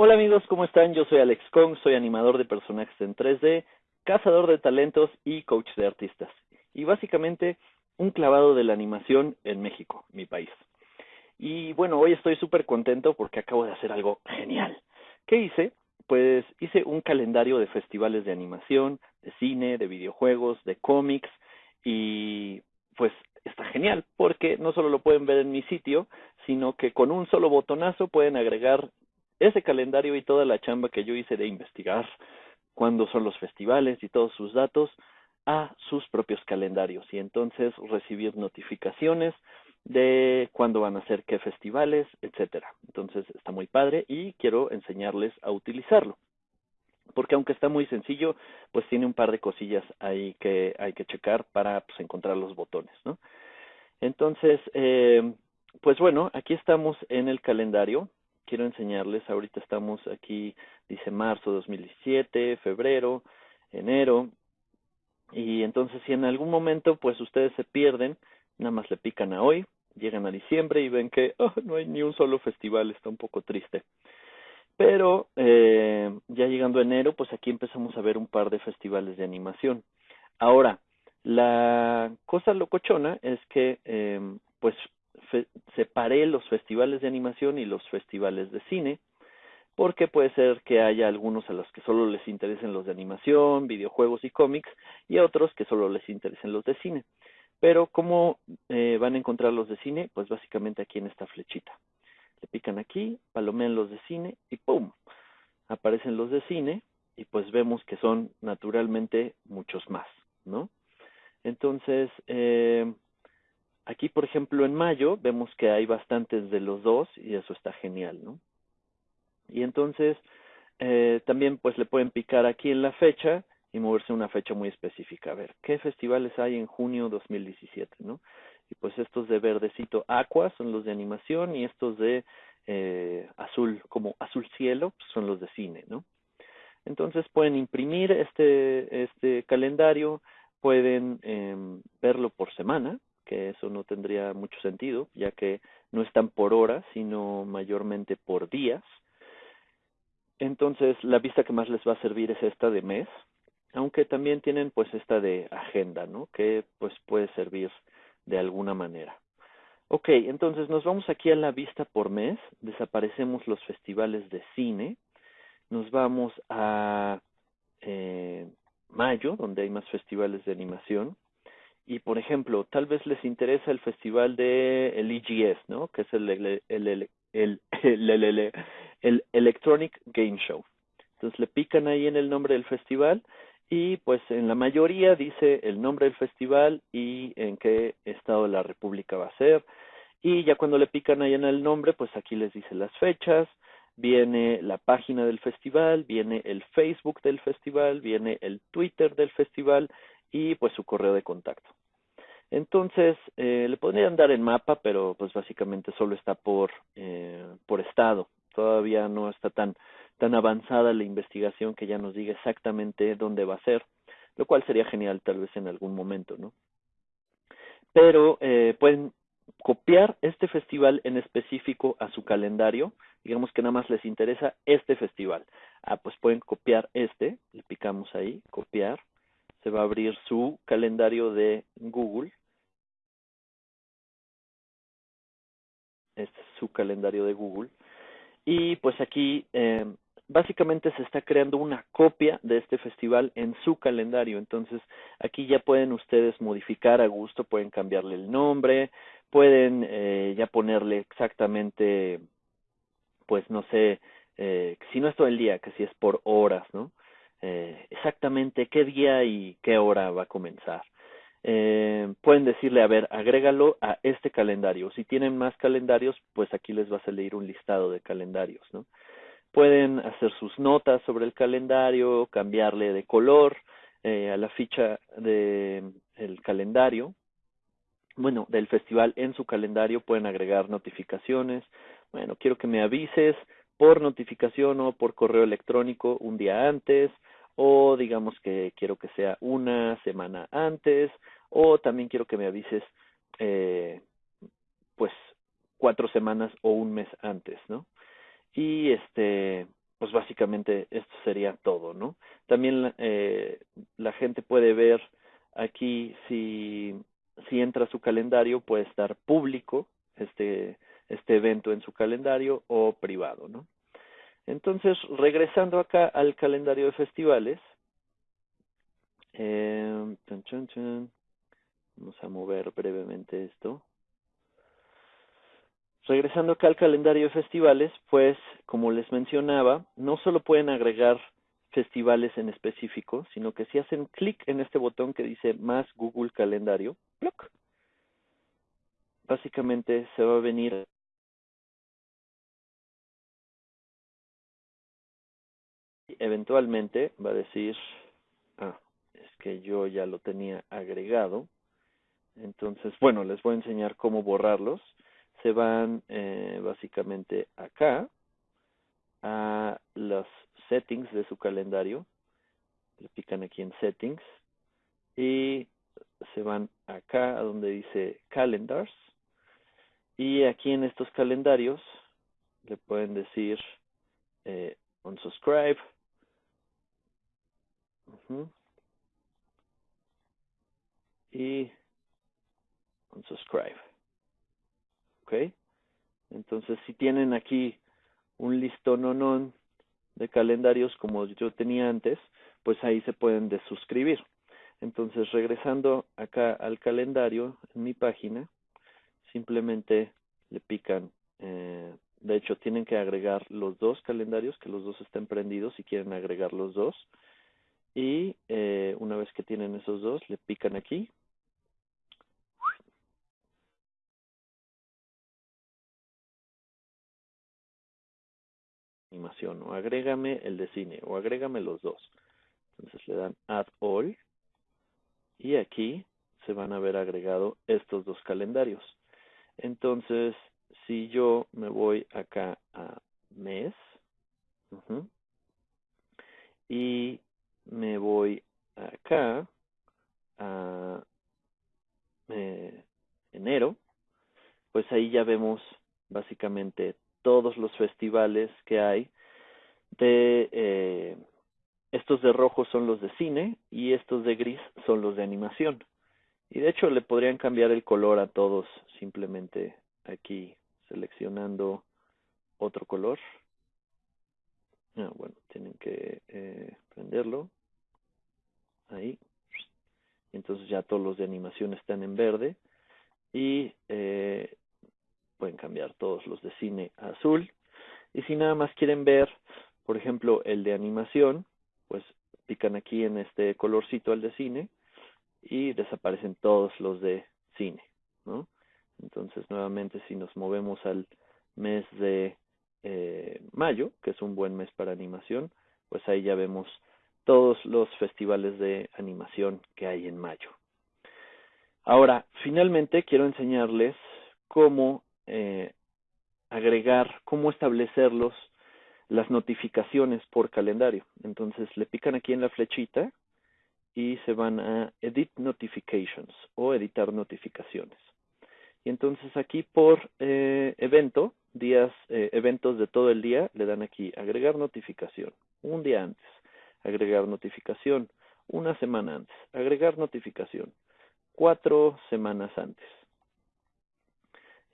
Hola amigos, ¿cómo están? Yo soy Alex Kong, soy animador de personajes en 3D, cazador de talentos y coach de artistas. Y básicamente un clavado de la animación en México, mi país. Y bueno, hoy estoy súper contento porque acabo de hacer algo genial. ¿Qué hice? Pues hice un calendario de festivales de animación, de cine, de videojuegos, de cómics y pues está genial porque no solo lo pueden ver en mi sitio, sino que con un solo botonazo pueden agregar ese calendario y toda la chamba que yo hice de investigar cuándo son los festivales y todos sus datos a sus propios calendarios y entonces recibir notificaciones de cuándo van a ser qué festivales, etcétera. Entonces está muy padre y quiero enseñarles a utilizarlo. Porque aunque está muy sencillo, pues tiene un par de cosillas ahí que hay que checar para pues, encontrar los botones, ¿no? Entonces, eh, pues bueno, aquí estamos en el calendario quiero enseñarles, ahorita estamos aquí, dice marzo 2017, febrero, enero, y entonces si en algún momento pues ustedes se pierden, nada más le pican a hoy, llegan a diciembre y ven que oh, no hay ni un solo festival, está un poco triste. Pero eh, ya llegando enero, pues aquí empezamos a ver un par de festivales de animación. Ahora, la cosa locochona es que eh, pues separé los festivales de animación y los festivales de cine, porque puede ser que haya algunos a los que solo les interesen los de animación, videojuegos y cómics, y a otros que solo les interesen los de cine. Pero ¿cómo eh, van a encontrar los de cine? Pues básicamente aquí en esta flechita. Le pican aquí, palomean los de cine y ¡pum! Aparecen los de cine y pues vemos que son naturalmente muchos más, ¿no? Entonces, eh, Aquí, por ejemplo, en mayo vemos que hay bastantes de los dos y eso está genial, ¿no? Y entonces eh, también pues le pueden picar aquí en la fecha y moverse a una fecha muy específica. A ver, ¿qué festivales hay en junio 2017, no? Y pues estos de verdecito aqua son los de animación y estos de eh, azul, como azul cielo, pues son los de cine, ¿no? Entonces pueden imprimir este, este calendario, pueden eh, verlo por semana, que eso no tendría mucho sentido, ya que no están por horas, sino mayormente por días. Entonces, la vista que más les va a servir es esta de mes, aunque también tienen pues esta de agenda, ¿no? Que pues puede servir de alguna manera. Ok, entonces nos vamos aquí a la vista por mes, desaparecemos los festivales de cine, nos vamos a eh, mayo, donde hay más festivales de animación, y por ejemplo, tal vez les interesa el festival de el EGS, ¿no? Que es el, el, el, el, el, el Electronic Game Show. Entonces le pican ahí en el nombre del festival y pues en la mayoría dice el nombre del festival y en qué estado de la República va a ser. Y ya cuando le pican ahí en el nombre, pues aquí les dice las fechas, viene la página del festival, viene el Facebook del festival, viene el Twitter del festival y pues su correo de contacto. Entonces, eh, le podrían dar en mapa, pero pues básicamente solo está por, eh, por estado. Todavía no está tan, tan avanzada la investigación que ya nos diga exactamente dónde va a ser, lo cual sería genial tal vez en algún momento, ¿no? Pero eh, pueden copiar este festival en específico a su calendario, digamos que nada más les interesa este festival. Ah, pues pueden copiar este, le picamos ahí, copiar, se va a abrir su calendario de Google. Su calendario de Google. Y pues aquí eh, básicamente se está creando una copia de este festival en su calendario. Entonces aquí ya pueden ustedes modificar a gusto, pueden cambiarle el nombre, pueden eh, ya ponerle exactamente, pues no sé, eh, si no es todo el día, que si es por horas, ¿no? exactamente qué día y qué hora va a comenzar. Eh, pueden decirle, a ver, agrégalo a este calendario. Si tienen más calendarios, pues aquí les va a salir un listado de calendarios, ¿no? Pueden hacer sus notas sobre el calendario, cambiarle de color eh, a la ficha del el calendario. Bueno, del festival en su calendario pueden agregar notificaciones. Bueno, quiero que me avises por notificación o por correo electrónico un día antes o digamos que quiero que sea una semana antes, o también quiero que me avises eh, pues cuatro semanas o un mes antes, ¿no? Y este pues básicamente esto sería todo, ¿no? También eh, la gente puede ver aquí si, si entra a su calendario, puede estar público este, este evento en su calendario o privado, ¿no? Entonces, regresando acá al calendario de festivales, eh, vamos a mover brevemente esto. Regresando acá al calendario de festivales, pues como les mencionaba, no solo pueden agregar festivales en específico, sino que si hacen clic en este botón que dice más Google Calendario, básicamente se va a venir eventualmente va a decir, ah, es que yo ya lo tenía agregado. Entonces, bueno, les voy a enseñar cómo borrarlos. Se van eh, básicamente acá a los settings de su calendario. Le pican aquí en settings y se van acá donde dice calendars. Y aquí en estos calendarios le pueden decir eh, unsubscribe y unsubscribe. ¿Ok? Entonces, si tienen aquí un listón de calendarios como yo tenía antes, pues ahí se pueden desuscribir. Entonces, regresando acá al calendario en mi página, simplemente le pican, eh, de hecho tienen que agregar los dos calendarios, que los dos estén prendidos si quieren agregar los dos. Y eh, una vez que tienen esos dos, le pican aquí. Animación, o agrégame el de cine, o agrégame los dos. Entonces le dan Add All. Y aquí se van a ver agregado estos dos calendarios. Entonces, si yo me voy acá a mes, y me voy acá a eh, enero, pues ahí ya vemos básicamente todos los festivales que hay de eh, estos de rojo son los de cine y estos de gris son los de animación. Y de hecho le podrían cambiar el color a todos simplemente aquí seleccionando otro color. Ah, bueno, tienen que eh, prenderlo ahí. Entonces ya todos los de animación están en verde y eh, pueden cambiar todos los de cine a azul. Y si nada más quieren ver, por ejemplo, el de animación, pues pican aquí en este colorcito al de cine y desaparecen todos los de cine, ¿no? Entonces nuevamente si nos movemos al mes de eh, mayo, que es un buen mes para animación, pues ahí ya vemos todos los festivales de animación que hay en mayo. Ahora, finalmente quiero enseñarles cómo eh, agregar, cómo establecerlos, las notificaciones por calendario. Entonces le pican aquí en la flechita y se van a Edit Notifications o editar notificaciones. Y entonces aquí por eh, evento, días, eh, eventos de todo el día, le dan aquí agregar notificación, un día antes agregar notificación una semana antes, agregar notificación cuatro semanas antes.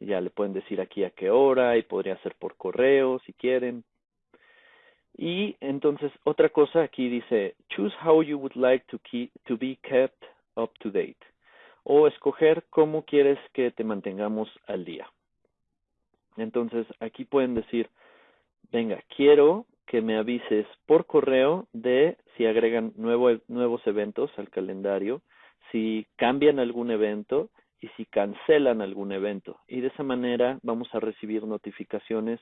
Ya le pueden decir aquí a qué hora y podría ser por correo si quieren. Y entonces otra cosa aquí dice choose how you would like to, keep, to be kept up to date o escoger cómo quieres que te mantengamos al día. Entonces aquí pueden decir venga, quiero que me avises por correo de si agregan nuevos eventos al calendario, si cambian algún evento y si cancelan algún evento. Y de esa manera vamos a recibir notificaciones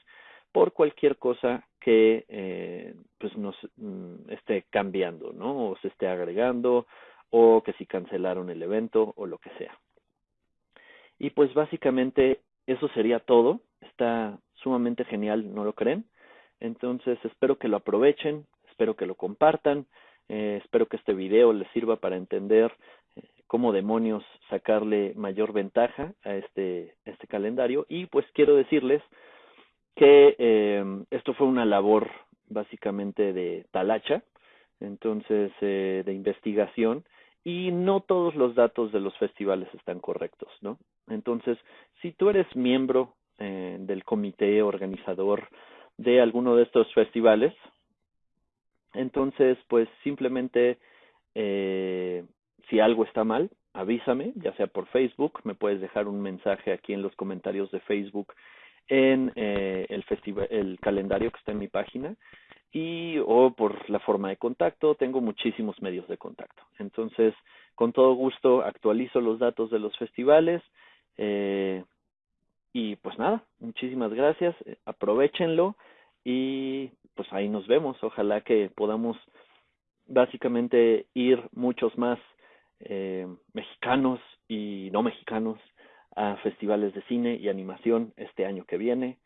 por cualquier cosa que eh, pues nos mm, esté cambiando, ¿no? O se esté agregando, o que si cancelaron el evento, o lo que sea. Y pues básicamente eso sería todo. Está sumamente genial, ¿no lo creen? Entonces espero que lo aprovechen, espero que lo compartan, eh, espero que este video les sirva para entender cómo demonios sacarle mayor ventaja a este, este calendario y pues quiero decirles que eh, esto fue una labor básicamente de talacha, entonces eh, de investigación, y no todos los datos de los festivales están correctos, ¿no? Entonces, si tú eres miembro eh, del comité organizador de alguno de estos festivales, entonces, pues simplemente eh, si algo está mal, avísame, ya sea por Facebook, me puedes dejar un mensaje aquí en los comentarios de Facebook en eh, el el calendario que está en mi página y o por la forma de contacto, tengo muchísimos medios de contacto. Entonces, con todo gusto actualizo los datos de los festivales eh, y pues nada, muchísimas gracias, eh, aprovechenlo y pues ahí nos vemos. Ojalá que podamos básicamente ir muchos más eh, mexicanos y no mexicanos a festivales de cine y animación este año que viene.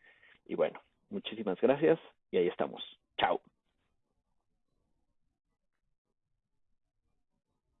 Y bueno, muchísimas gracias y ahí estamos.